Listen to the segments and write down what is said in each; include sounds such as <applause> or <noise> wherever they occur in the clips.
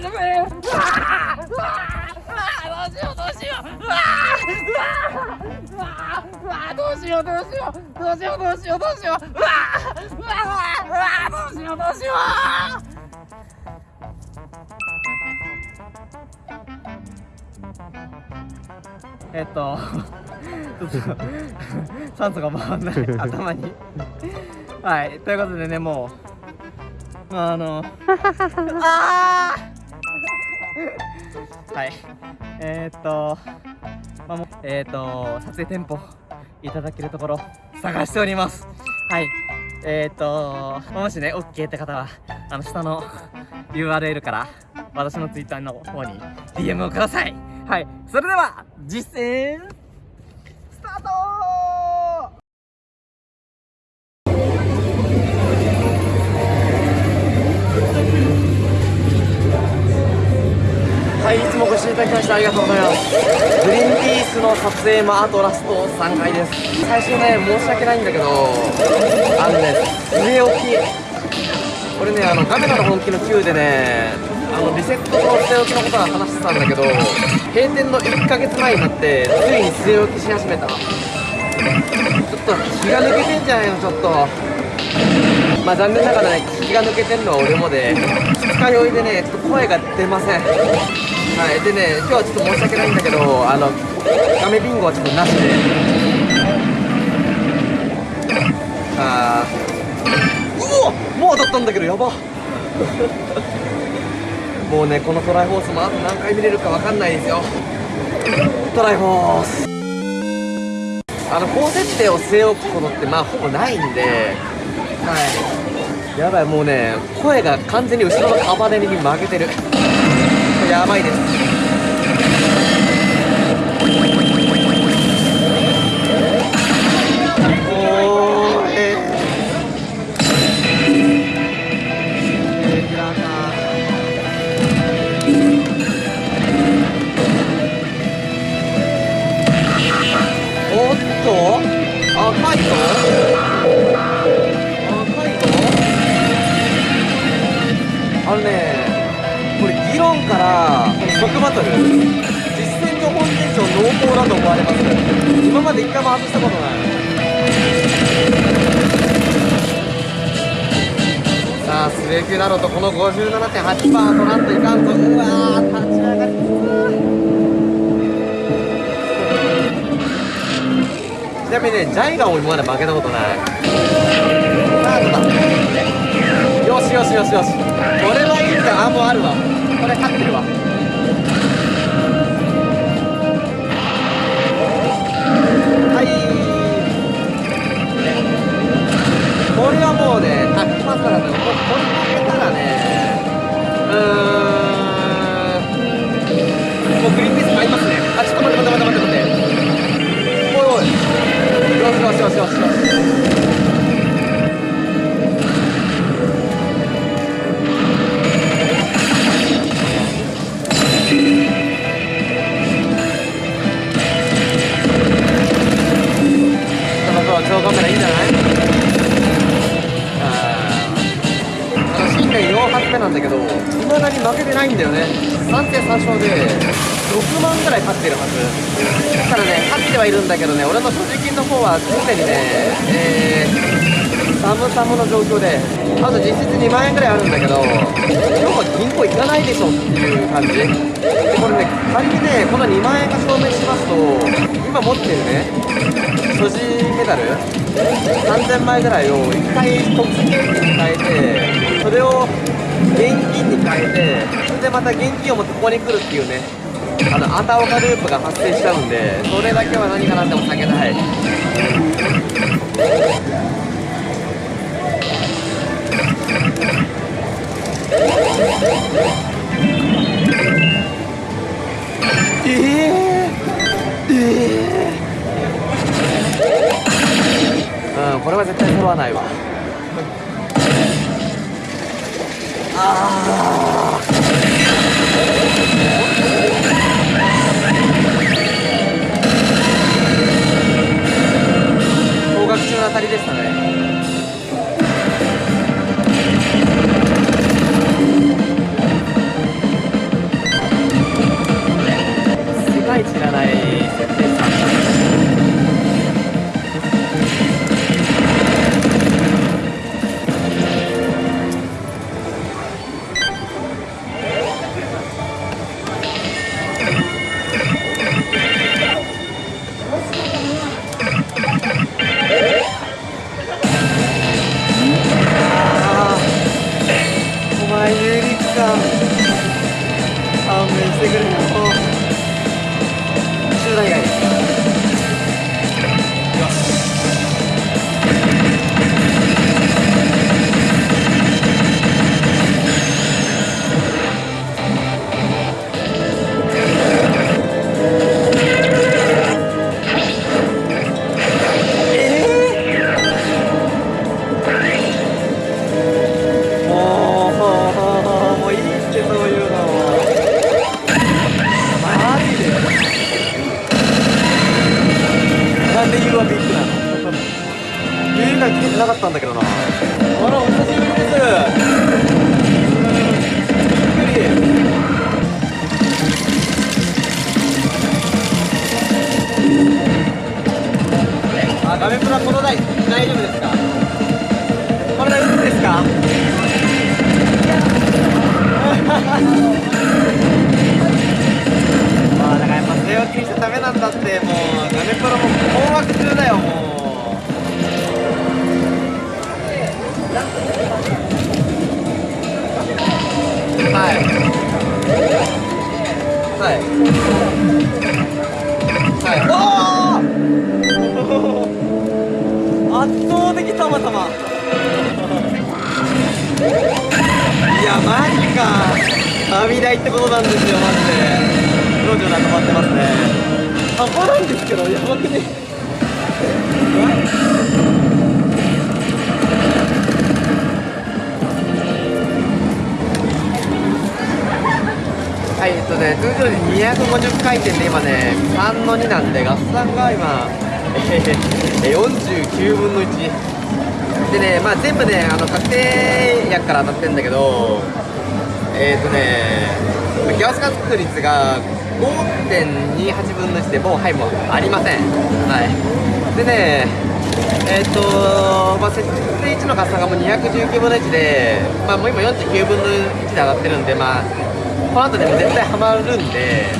大丈夫うわーうわーどうしようどうしよううわーうわーうわーどうしようどうしようどうしようどうしようどうしよううわーうわーうわーどうしようどうしようえっとちょっと酸素が回んない。頭に。はい。ということでねもう。あの <laughs> あー！はい。えー、っとまあもえー、っと撮影店舗いただけるところ探しております。はい。えー、っともしね OK って方はあの下の URL から私の Twitter の方に DM をください。はい。それでは実践ただきましてありがとうございます。グリーンピースの撮影もあとラスト3回です。最初ね、申し訳ないんだけど、あのね、据え置き。これね、あの、カメラの本気の Q でね、あの、リセットと据え置きのことは話してたんだけど、閉店の1ヶ月前になって、ついに据え置きし始めた。ちょっと気が抜けてんじゃないの、ちょっと。まあ残念ながらね気が抜けてんのは俺もで二日酔いでねちょっと声が出ませんはいでね今日はちょっと申し訳ないんだけどあのガメビンゴはちょっとなしで。あー。うわもう当たったんだけどやば。<laughs> もうねこのトライフォースもあと何回見れるかわかんないですよ。トライフォース。あの高設定を据え置くことってまあほぼないんで。はい。やばいもうね声が完全に後ろのカバネに負けてる。やばいです。おーええー、平おっと赤いぞ即バトル。実戦上本店長濃厚だと思われます今まで一回も外したことないさあ末級だろうとこの57.8%取らんといかんとうわー立ち上がりちなみにねジャイガン俺まだ負けたことないさあどうだ？よしよしよしよし。これはいいんだあもうあるわ。これ勝ってるわ。これはもうねタッチパスだからねここれ負けたらねうーんもうグリーンピース買いますね。あちょっと待って待って。年4発目なんだけどいまだに負けてないんだよね。3戦3勝で6万ぐらい勝ってるはず。ただね勝ってはいるんだけどね俺の所持金の方は常にねえー、サムサムの状況であと実質2万円ぐらいあるんだけど要は銀行行かないでしょっていう感じ。でこれね仮にねこの2万円が証明しますと今持ってるね所持メダル3000枚ぐらいを1回特殊に変えてそれを現金に変えてそれでまた現金を持ってここに来るっていうねあのアンダーオカループが発生しちゃうんでそれだけは何が何でも避けたい。えー、えー、うんこれは絶対揃わないわ。高額中の当たりでしたね。回つけてなかったんだけどなあらお久しぶりですびっくりあ画面プラこの台大丈夫ですか？この台打つですか？<laughs> まあだからやっぱ据え置きにしちゃダメなんだってもう画面プラもはい。はい。はい。おお圧倒的たまたまい。やマジか旅台ってことなんですよマジで路地が止まってますね半端なんですけどやばくねね、通常時250回転で今ね、3の2なんで、合算が今、<laughs> えー、49分の1。でね、まあ全部ね、あの、確定薬から当たってんだけど、えっ、ー、とね、ギャス確率が5.28分の1で、もう、はい、もうありません。はい。でね、えっ、ー、とまあ、設定値の合算がもう219分の1で、まあ、もう今49分の1で上がってるんで、まあ、この後でも絶対ハマるんで、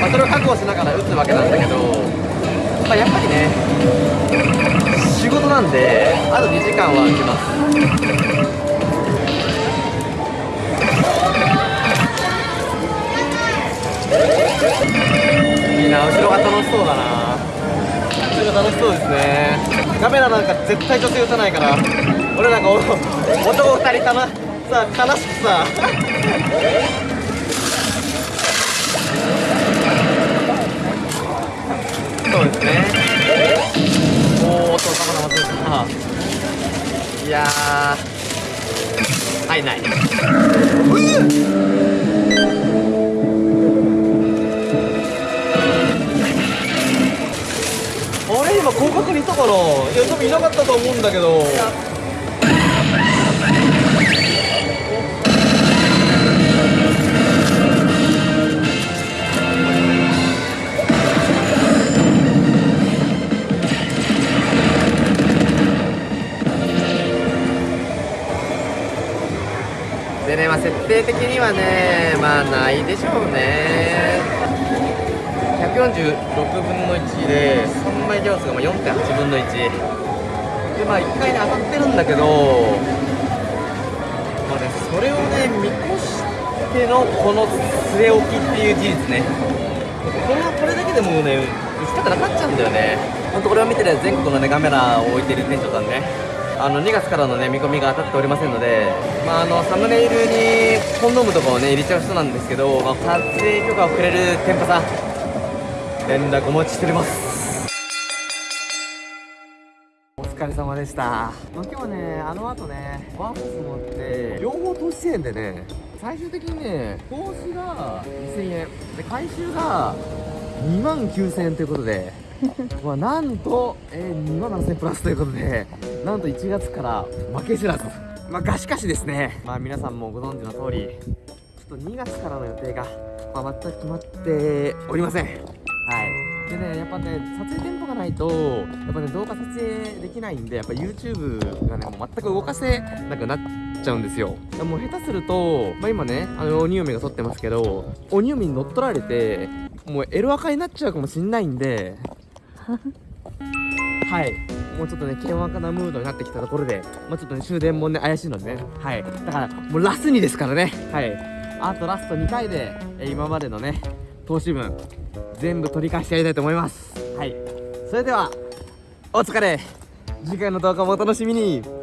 まあ、それを覚悟しながら打つわけなんだけど、まあ、やっぱりね仕事なんであと2時間は空きます。いいな後ろが楽しそうだな。後ろ楽しそうですね。カメラなんか絶対女性打たないから俺なんか男2人かなさ悲しくさ。そうですね。おおっとカメラ忘れいやはいない。あれ今広角にいたかないや多分いなかったと思うんだけど設定的にはね、まあ、ないでしょうね。146分の1で、3枚行数がま4.8分の1。で、まあ、1回ね、当たってるんだけど、まあね、それをね、見越してのこの据え置きっていう事実ね。これはこれだけでもうね、打ち方なかっちゃうんだよね。ほんとこれを見てね、全国のね、カメラを置いてる店長さんね。あの2月からのね見込みが当たっておりませんので、まあ、あのサムネイルにコンドームとかをね入れちゃう人なんですけど、まあ、撮影許可をくれる店舗さん連絡お待ちしております。お疲れ様でした、まあ、今日はねあの後ねワープス持って両方投資円でね最終的にね投資が2000円。で回収が2万9000円ということでまあなんと、えー、2万7000プラスということでなんと1月から負け知らずまあがしかしですね。まあ皆さんもご存知の通りちょっと2月からの予定が、まあ、全く決まっておりません。はい。でねやっぱね撮影テンポがないとやっぱね動画撮影できないんでやっぱ YouTube がねもう全く動かせなくなっちゃうんですよ。もう下手すると、まあ、今ねあの鬼嫁が撮ってますけど鬼嫁に乗っ取られてもうエロアカになっちゃうかもしんないんで <laughs> はい。もうちょっとね険悪なムードになってきたところで、まあ、ちょっとね終電もね怪しいのでね。はい。だからもうラスにですからね。はい。あとラスト2回で、今までのね投資分全部取り返してやりたいと思います。はい。それではお疲れ。次回の動画もお楽しみに。